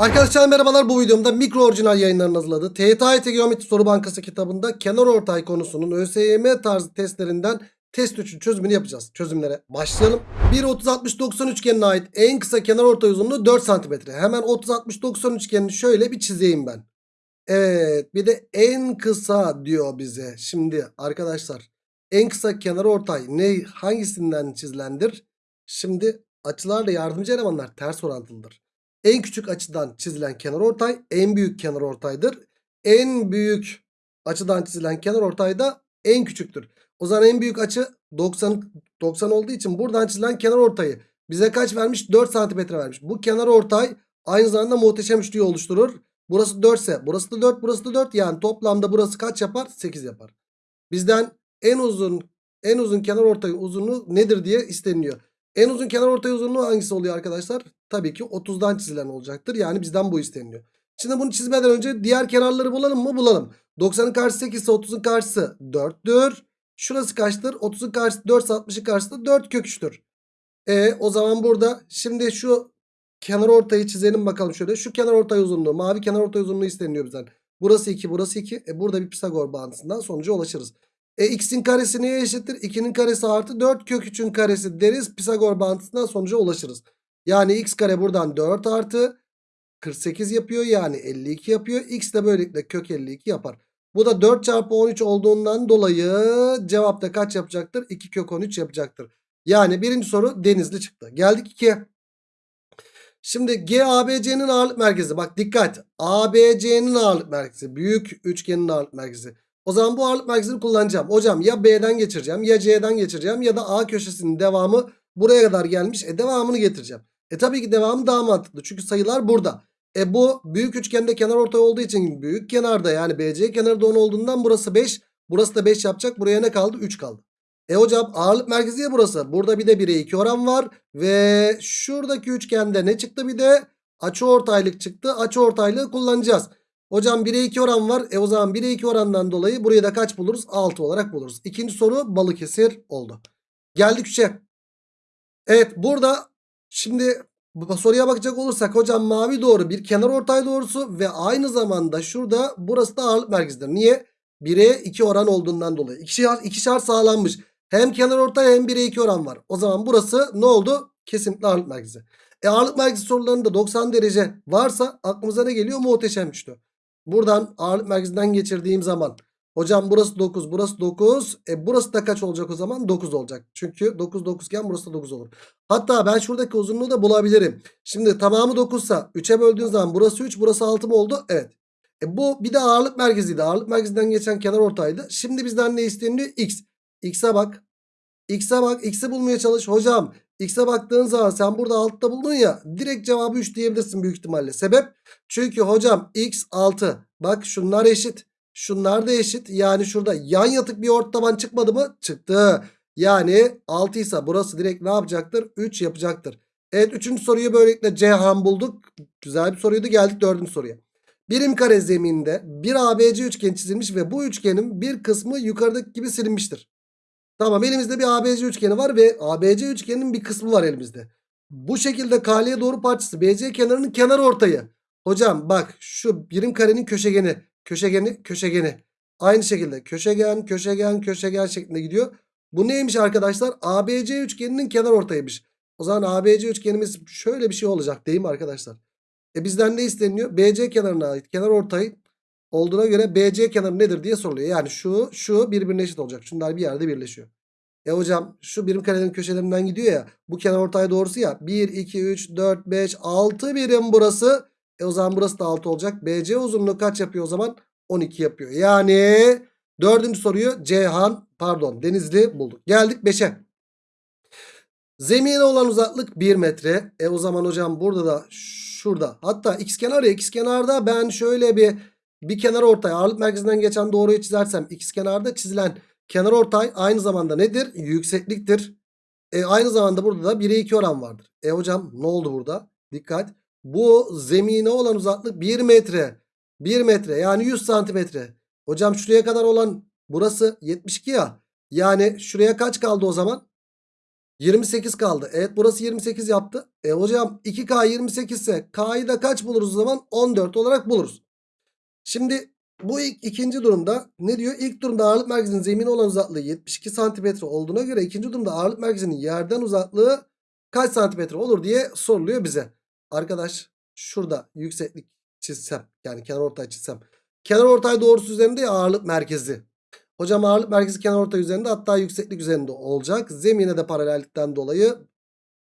Arkadaşlar merhabalar bu videomda mikro orijinal yayınlarının hazırladığı TYT Geometri Soru Bankası kitabında kenar ortay konusunun ÖSYM tarzı testlerinden test 3'ün çözümünü yapacağız. Çözümlere başlayalım. Bir 30-60-90 üçgenine ait en kısa kenar ortay uzunluğu 4 cm. Hemen 30-60-90 üçgenini şöyle bir çizeyim ben. Evet bir de en kısa diyor bize. Şimdi arkadaşlar en kısa kenar ortay ne hangisinden çizilendir? Şimdi açılarla yardımcı elemanlar ters orantılıdır. En küçük açıdan çizilen kenar ortay en büyük kenar ortaydır. En büyük açıdan çizilen kenar ortay da en küçüktür. O zaman en büyük açı 90 90 olduğu için buradan çizilen kenar ortayı bize kaç vermiş? 4 santimetre vermiş. Bu kenar ortay aynı zamanda muhteşem üçlüyü oluşturur. Burası 4 ise burası da 4 burası da 4 yani toplamda burası kaç yapar? 8 yapar. Bizden en uzun en uzun kenar ortay uzunluğu nedir diye isteniliyor. En uzun kenar ortay uzunluğu hangisi oluyor arkadaşlar? Tabii ki 30'dan çizilen olacaktır. Yani bizden bu isteniliyor. Şimdi bunu çizmeden önce diğer kenarları bulalım mı? Bulalım. 90'ın karşısı 8 ise 30'un karşısı 4'tür. Şurası kaçtır? 30'un karşısı 4 ise 60'ın karşısı da 4 kök 3'tür. E o zaman burada şimdi şu kenar ortayı çizelim bakalım şöyle. Şu kenar ortay uzunluğu mavi kenar ortay uzunluğu isteniyor bizden. Burası 2 burası 2. E burada bir Pisagor bağıntısından sonuca ulaşırız. E x'in karesi neye eşittir? 2'nin karesi artı 4 kök 3'ün karesi deriz. Pisagor bağıntısından sonuca ulaşırız. Yani x kare buradan 4 artı 48 yapıyor. Yani 52 yapıyor. X de böylelikle kök 52 yapar. Bu da 4 çarpı 13 olduğundan dolayı cevapta kaç yapacaktır? 2 kök 13 yapacaktır. Yani birinci soru denizli çıktı. Geldik 2'ye. Şimdi GABC'nin ağırlık merkezi. Bak dikkat. ABC'nin ağırlık merkezi. Büyük üçgenin ağırlık merkezi. O zaman bu ağırlık merkezini kullanacağım. Hocam ya B'den geçireceğim ya C'den geçireceğim ya da A köşesinin devamı buraya kadar gelmiş. E devamını getireceğim. E tabii ki devamı daha mantıklı. Çünkü sayılar burada. E bu büyük üçgende kenar ortay olduğu için büyük kenarda yani BC kenarı da 10 olduğundan burası 5. Burası da 5 yapacak. Buraya ne kaldı? 3 kaldı. E hocam ağırlık merkezi ya burası. Burada bir de 1'e 2 oran var. Ve şuradaki üçgende ne çıktı bir de? Açı ortaylık çıktı. Açı ortaylığı kullanacağız. Hocam 1'e 2 oran var. E o zaman 1'e 2 orandan dolayı buraya da kaç buluruz? 6 olarak buluruz. İkinci soru Balıkesir oldu. Geldik 3'e. Evet burada şimdi soruya bakacak olursak hocam mavi doğru bir kenar ortay doğrusu ve aynı zamanda şurada burası da ağırlık merkezidir. Niye? 1'e 2 oran olduğundan dolayı. İki şart, iki şart sağlanmış. Hem kenar ortay hem 1'e 2 oran var. O zaman burası ne oldu? Kesinlikle ağırlık merkezi. E ağırlık merkezi sorularında 90 derece varsa aklımıza ne geliyor? Muhteşem üçlü. Buradan ağırlık merkezinden geçirdiğim zaman hocam burası 9 burası 9 e burası da kaç olacak o zaman 9 olacak. Çünkü 9 9 iken burası da 9 olur. Hatta ben şuradaki uzunluğu da bulabilirim. Şimdi tamamı 9 ise 3'e böldüğün zaman burası 3 burası 6 mı oldu? Evet. E bu bir de ağırlık merkeziydi. Ağırlık merkezinden geçen kenar ortaydı. Şimdi bizden ne isteniyor? X. X'e bak. X'e bak. X'i bulmaya çalış. Hocam X'e baktığın zaman sen burada altta buldun ya. Direkt cevabı 3 diyebilirsin büyük ihtimalle. Sebep? Çünkü hocam X 6. Bak şunlar eşit. Şunlar da eşit. Yani şurada yan yatık bir ortaban çıkmadı mı? Çıktı. Yani 6 ise burası direkt ne yapacaktır? 3 yapacaktır. Evet 3. soruyu böylelikle Cihan bulduk. Güzel bir soruydu. Geldik 4. soruya. Birim kare zeminde bir ABC üçgen çizilmiş ve bu üçgenin bir kısmı yukarıdaki gibi silinmiştir. Tamam elimizde bir ABC üçgeni var ve ABC üçgeninin bir kısmı var elimizde. Bu şekilde KL'ye doğru parçası BC kenarının kenar ortayı. Hocam bak şu birim karenin köşegeni, köşegeni, köşegeni. Aynı şekilde köşegen, köşegen, köşegen şeklinde gidiyor. Bu neymiş arkadaşlar? ABC üçgeninin kenar ortayıymış. O zaman ABC üçgenimiz şöyle bir şey olacak değil mi arkadaşlar? E bizden ne isteniyor? BC kenarına ait kenar ortay olduğuna göre BC kenarı nedir diye soruluyor. Yani şu şu birbirine eşit olacak. Şunlar bir yerde birleşiyor. E hocam şu birim karenin köşelerinden gidiyor ya. Bu kenar ortay doğrusu ya. 1, 2, 3, 4, 5, 6 birim burası. E o zaman burası da 6 olacak. BC uzunluğu kaç yapıyor o zaman? 12 yapıyor. Yani dördüncü soruyu Ceyhan pardon Denizli bulduk. Geldik 5'e. Zemine olan uzaklık 1 metre. E o zaman hocam burada da şurada. Hatta x kenar ya x kenarda ben şöyle bir bir kenar ortay ağırlık merkezinden geçen doğruyu çizersem x kenarda çizilen kenar ortay aynı zamanda nedir? Yüksekliktir. E aynı zamanda burada da 1'e 2 oran vardır. E hocam ne oldu burada? Dikkat. Bu zemine olan uzaklık 1 metre. 1 metre yani 100 santimetre. Hocam şuraya kadar olan burası 72 ya. Yani şuraya kaç kaldı o zaman? 28 kaldı. Evet burası 28 yaptı. E hocam 2K 28 ise K'yı da kaç buluruz o zaman? 14 olarak buluruz. Şimdi bu ilk, ikinci durumda ne diyor? İlk durumda ağırlık merkezinin zemine olan uzaklığı 72 santimetre olduğuna göre ikinci durumda ağırlık merkezinin yerden uzaklığı kaç santimetre olur diye soruluyor bize. Arkadaş şurada yükseklik çizsem yani kenar ortay çizsem. Kenar ortay doğrusu üzerinde ya ağırlık merkezi. Hocam ağırlık merkezi kenar ortay üzerinde hatta yükseklik üzerinde olacak. Zemine de paralellikten dolayı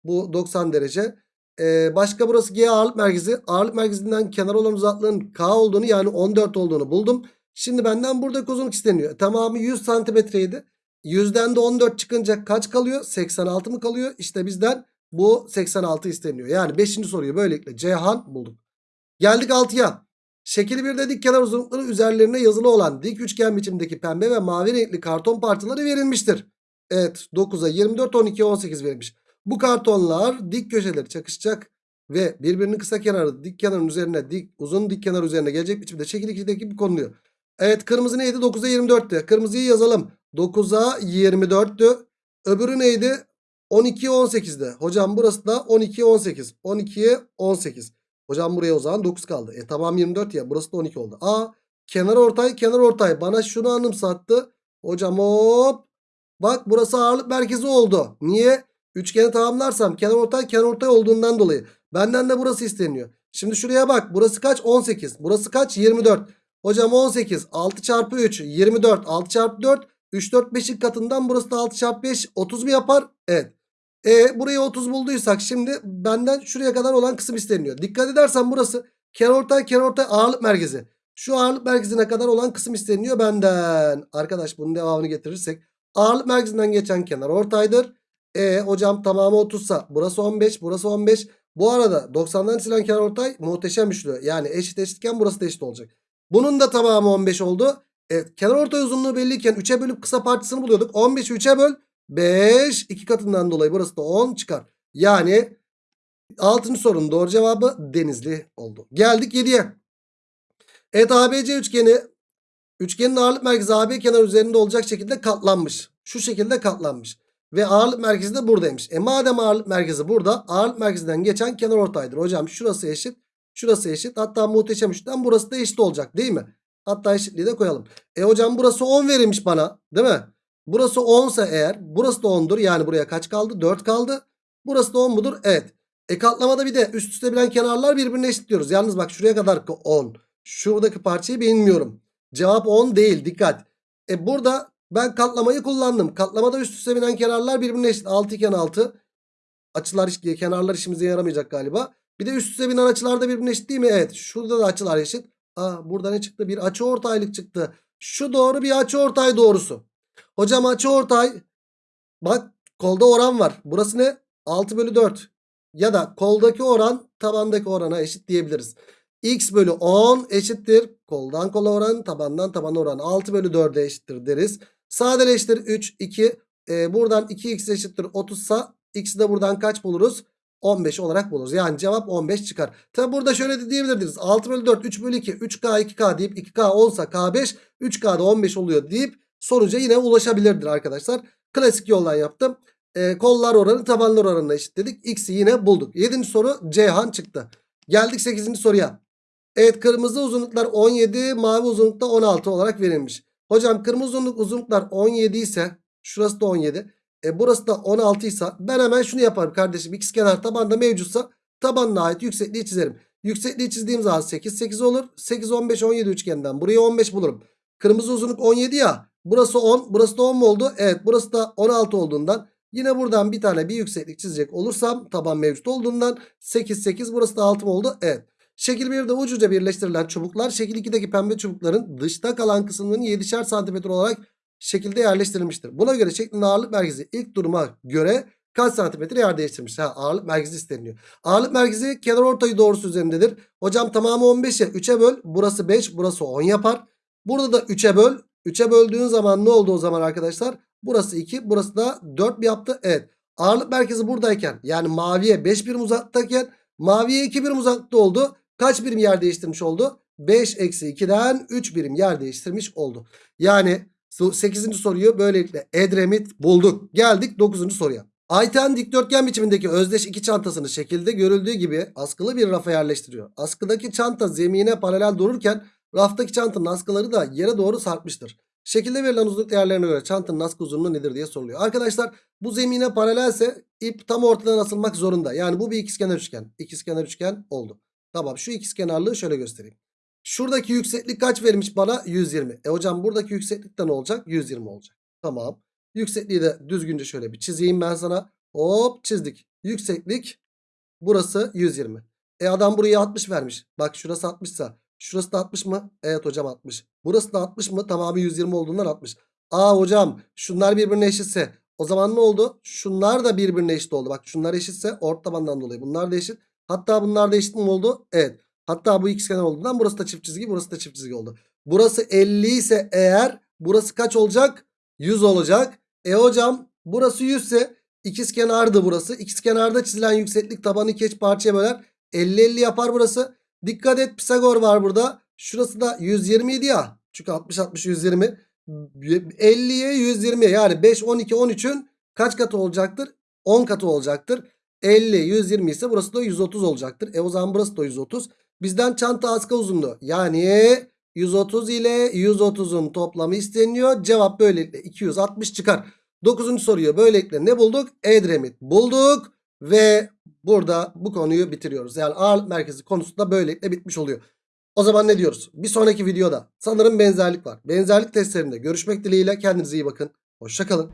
bu 90 derece. Ee, başka burası G ağırlık merkezi. Ağırlık merkezinden kenar olan uzaklığın K olduğunu yani 14 olduğunu buldum. Şimdi benden buradaki uzunluk isteniyor. Tamamı 100 santimetreydi. 100'den de 14 çıkınca kaç kalıyor? 86 mı kalıyor? İşte bizden bu 86 isteniyor. Yani 5. soruyu böylelikle Ceyhan bulduk. Geldik 6'ya. Şekil 1'de dik kenar uzunlukları üzerlerine yazılı olan dik üçgen biçimdeki pembe ve mavi renkli karton parçaları verilmiştir. Evet 9'a 24 12 18 verilmiş. Bu kartonlar dik köşeleri çakışacak ve birbirinin kısa kenarı dik kenarın üzerine dik uzun dik kenar üzerine gelecek biçimde şekil 2'deki bir konuluyor. Evet kırmızı neydi? 9'a 24'tü. Kırmızıyı yazalım. 9'a 24'tü. Öbürü neydi? 12'ye 18'de. Hocam burası da 12'ye 18. 12'ye 18. Hocam buraya o zaman 9 kaldı. E tamam 24 ya. Burası da 12 oldu. A kenar ortay kenar ortay. Bana şunu anımsattı. Hocam hop. Bak burası ağırlık merkezi oldu. Niye? Üçgeni tamamlarsam kenar ortay kenar ortay olduğundan dolayı. Benden de burası isteniyor. Şimdi şuraya bak. Burası kaç? 18. Burası kaç? 24. Hocam 18. 6 çarpı 3. 24. 6 çarpı 4. 3 4 5'in katından burası da 6 çarpı 5. 30 mu yapar? Evet. E burayı 30 bulduysak şimdi benden şuraya kadar olan kısım isteniyor. Dikkat edersen burası kenarortay kenarortay ağırlık merkezi. Şu ağırlık merkezine kadar olan kısım isteniyor benden. Arkadaş bunun devamını getirirsek ağırlık merkezinden geçen kenar ortaydır. E hocam tamamı 30 sa burası 15 burası 15. Bu arada 90'dan çizilen kenar muhteşem üçlü. Yani eşit eşitken burası da eşit olacak. Bunun da tamamı 15 oldu. Evet kenar ortay uzunluğu belliyken 3'e bölüp kısa parçasını buluyorduk. 15'i 3'e böl 5 2 katından dolayı burası da 10 çıkar. Yani 6. sorunun doğru cevabı Denizli oldu. Geldik 7'ye. Evet ABC üçgeni üçgenin ağırlık merkezi AB kenar üzerinde olacak şekilde katlanmış. Şu şekilde katlanmış. Ve ağırlık merkezi de buradaymış. E madem ağırlık merkezi burada ağırlık merkezinden geçen kenar ortaydır. Hocam şurası eşit. Şurası eşit. Hatta muhteşem üçten burası da eşit olacak değil mi? Hatta eşitliği de koyalım. E hocam burası 10 verilmiş bana değil mi? Burası 10 ise eğer burası da 10'dur. Yani buraya kaç kaldı? 4 kaldı. Burası da 10 mudur? Evet. E katlamada bir de üst üste bilen kenarlar birbirine eşit diyoruz. Yalnız bak şuraya kadar 10. Şuradaki parçayı bilmiyorum. Cevap 10 değil. Dikkat. E burada ben katlamayı kullandım. Katlamada üst üste binen kenarlar birbirine eşit. 6 iken 6. Açılar kenarlar işimize yaramayacak galiba. Bir de üst üste binen açılar da birbirine eşit değil mi? Evet. Şurada da açılar eşit. Aa burada ne çıktı? Bir açı ortaylık çıktı. Şu doğru bir açı ortay doğrusu. Hocam açı ortay. Bak kolda oran var. Burası ne? 6 bölü 4. Ya da koldaki oran tabandaki orana eşit diyebiliriz. X bölü 10 eşittir. Koldan kola oran tabandan tabana oran 6 bölü 4'e eşittir deriz. Sadeleştir 3 2. Ee, buradan 2x eşittir 30 sa x'i de buradan kaç buluruz? 15 olarak buluruz. Yani cevap 15 çıkar. Tabi burada şöyle de diyebilirdiniz. 6 bölü 4 3 bölü 2 3K 2K deyip 2K olsa K5 3K'da 15 oluyor deyip sonuca yine ulaşabilirdir arkadaşlar. Klasik yoldan yaptım. E, kollar oranı tabanlar oranına eşitledik. X'i yine bulduk. 7. soru Ceyhan çıktı. Geldik 8. soruya. Evet kırmızı uzunluklar 17 mavi uzunlukta 16 olarak verilmiş. Hocam kırmızı uzunluk uzunluklar 17 ise şurası da 17. E burası da 16 ise ben hemen şunu yaparım kardeşim. İkisi kenar tabanda mevcutsa tabanına ait yüksekliği çizerim. Yüksekliği çizdiğim zaman 8 8 olur. 8 15 17 üçgenden buraya 15 bulurum. Kırmızı uzunluk 17 ya. Burası 10 burası da 10 mu oldu? Evet burası da 16 olduğundan yine buradan bir tane bir yükseklik çizecek olursam taban mevcut olduğundan 8 8 burası da 6 mı oldu? Evet. Şekil 1'de ucuca birleştirilen çubuklar şekil 2'deki pembe çubukların dışta kalan kısımlarının 7'şer santimetre olarak şekilde yerleştirilmiştir. Buna göre şeklin ağırlık merkezi ilk duruma göre kaç santimetre yer değiştirmiş? Ha, ağırlık merkezi isteniyor. Ağırlık merkezi kenar ortayı doğrusu üzerindedir. Hocam tamamı 15'e 3'e böl. Burası 5 burası 10 yapar. Burada da 3'e böl. 3'e böldüğün zaman ne oldu o zaman arkadaşlar? Burası 2 burası da 4 mi yaptı? Evet. Ağırlık merkezi buradayken yani maviye 5 birim uzaktayken maviye 2 birim uzakta oldu. Kaç birim yer değiştirmiş oldu? 5 eksi 2'den 3 birim yer değiştirmiş oldu. Yani 8. soruyu böylelikle Edremit bulduk. Geldik 9. soruya. Ayten dikdörtgen biçimindeki özdeş iki çantasını şekilde görüldüğü gibi askılı bir rafa yerleştiriyor. Askıdaki çanta zemine paralel dururken raftaki çantanın askıları da yere doğru sarkmıştır. Şekilde verilen uzunluk değerlerine göre çantanın askı uzunluğu nedir diye soruluyor. Arkadaşlar bu zemine paralelse ip tam ortadan asılmak zorunda. Yani bu bir ikizkenar üçgen. İkizkenar üçgen oldu. Tamam şu ikizkenarlığı şöyle göstereyim. Şuradaki yükseklik kaç vermiş bana? 120. E hocam buradaki yükseklik de ne olacak? 120 olacak. Tamam. Yüksekliği de düzgünce şöyle bir çizeyim ben sana. Hop çizdik. Yükseklik burası 120. E adam buraya 60 vermiş. Bak şurası 60 sa şurası da 60 mı? Evet hocam 60. Burası da 60 mı? Tamamı 120 olduğundan 60. Aa hocam şunlar birbirine eşitse o zaman ne oldu? Şunlar da birbirine eşit oldu. Bak şunlar eşitse ort tabandan dolayı bunlar da eşit. Hatta bunlar da eşit mi oldu? Evet. Hatta bu ikizkenar olduğundan burası da çift çizgi burası da çift çizgi oldu. Burası 50 ise eğer burası kaç olacak? 100 olacak. E hocam burası 100 ise ikizkenardı burası. İkizkenarda çizilen yükseklik tabanı iki eş parçaya böler. 50-50 yapar burası. Dikkat et Pisagor var burada. Şurası da 120 idi ya. Çünkü 60-60 120. 50'ye 120 yani 5, 12, 13'ün kaç katı olacaktır? 10 katı olacaktır. 50, 120 ise burası da 130 olacaktır. E o zaman burası da 130. Bizden çanta askı uzunluğu yani 130 ile 130'un toplamı isteniyor. Cevap böylelikle 260 çıkar. 9. soruyu böylelikle ne bulduk? Edremit bulduk ve burada bu konuyu bitiriyoruz. Yani ağırlık merkezi konusu da böylelikle bitmiş oluyor. O zaman ne diyoruz? Bir sonraki videoda sanırım benzerlik var. Benzerlik testlerinde görüşmek dileğiyle kendinize iyi bakın. Hoşçakalın.